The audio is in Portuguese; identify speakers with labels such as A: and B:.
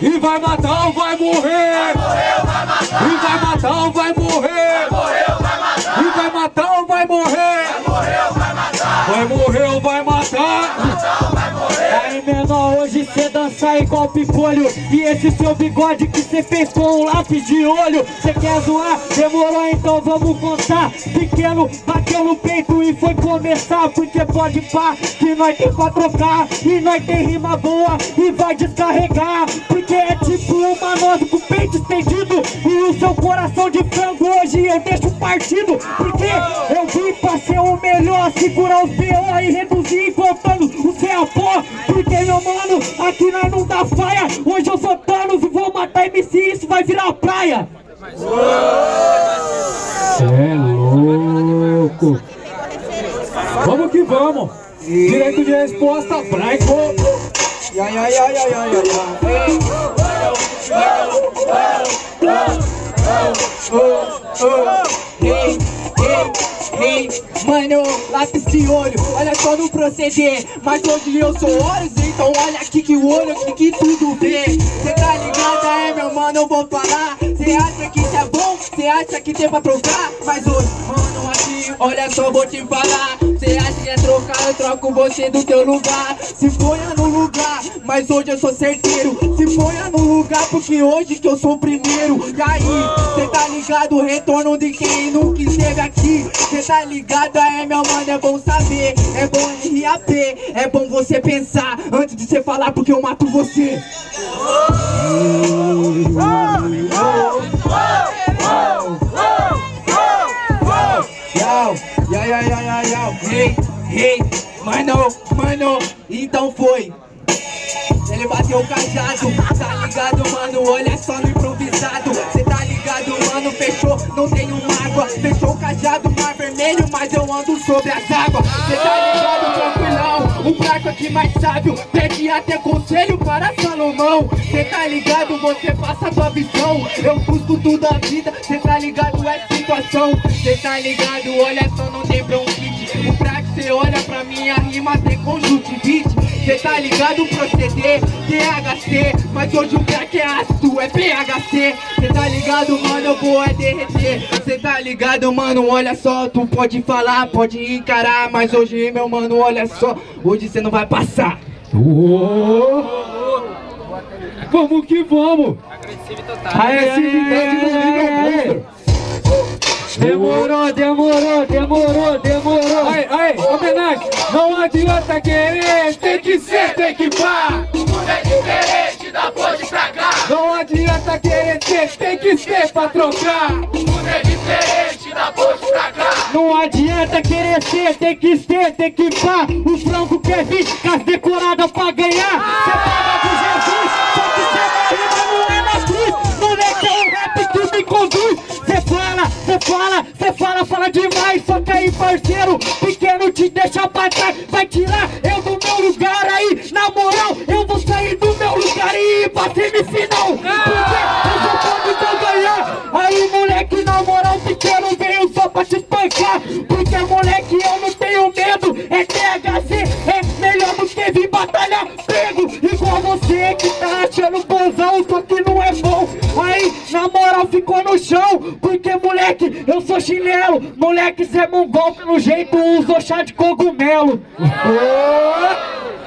A: E vai matar ou vai morrer?
B: Vai morrer ou vai matar?
A: E vai matar ou vai morrer?
C: Dança igual picolho E esse seu bigode que cê fez com um lápis de olho. Cê quer zoar? Demorou então vamos contar. Pequeno bateu no peito e foi começar. Porque pode pá, que nós tem pra trocar. E nós tem rima boa e vai descarregar. Porque é tipo uma nós com o peito estendido. E o seu coração de frango hoje eu deixo partido. Porque vim pra ser o melhor Segurar os B.O. e reduzir contando o seu pó Porque meu mano, aqui nós não dá faia Hoje eu sou Thanos e vou matar MC Isso vai virar praia
A: É louco! Vamos que vamos! Direito de resposta, branco!
C: Ai, ai, ai, ai, ai, ai, Ei, ei, ei, mano, lápis de olho, olha só no proceder Mas hoje eu sou olhos, então olha aqui que o olho, aqui que tudo vê. Cê tá ligado, é meu mano, eu vou falar. Cê acha que isso é bom, cê acha que tem pra trocar? Mas hoje, mano, aqui, olha só, vou te falar. Cê acha que é trocar, eu troco você do teu lugar. Se ponha no lugar, mas hoje eu sou certeiro Se ponha no lugar, porque hoje que eu sou o primeiro. E aí, cê tá ligado, retorno de quem nunca esteve aqui? Cê tá ligado, é meu mano, é bom saber. É bom RAP, é bom você pensar Antes de você falar, porque eu mato você. Hey, hey, mano, mano, então foi ele bateu o cajado, tá ligado, mano? Olha só no improvisado. Cê tá ligado, mano? Fechou, não tenho mágoa. Fechou o cajado, mar vermelho, mas eu ando sobre as águas. Cê tá ligado, tranquilão? Um barco aqui mais sábio, pede até conselho para Salomão. Cê tá ligado, você passa a tua visão. Eu busco tudo a vida, cê tá ligado, é situação. Cê tá ligado, olha só, não tem bronquite. O prato cê olha pra minha rima, tem conjuntivite. Cê tá ligado o proceder, THC Mas hoje o crack é ácido, é PHC Cê tá ligado, mano, eu vou é derreter Cê tá ligado, mano, olha só Tu pode falar, pode encarar Mas hoje, meu mano, olha só Hoje cê não vai passar
A: Ô! Vamos que vamos! Agressividade no nível monstro!
C: Demorou, demorou, demorou, demorou
A: Aí, aí, Não adianta querer, tem que ser, tem que pá!
B: O mundo é diferente da ponte pra cá.
A: Não adianta querer ter, tem que ser pra trocar!
B: O mundo é diferente da ponte pra cá.
C: Não adianta querer ser, tem que ser, tem que pá O frango quer vir as decoradas pra ganhar Cê paga de Jesus, só que cê vai rima não é na cruz Moleque é o rap que me conduz Cê fala, cê fala, cê fala, fala demais Só que aí parceiro, pequeno te deixa pra trás Vai tirar eu do meu lugar aí. Na moral, eu vou sair do meu lugar e ir pra semifinal Porque moleque, eu sou chinelo Moleque, cê é mongol, pelo jeito usou chá de cogumelo Ô!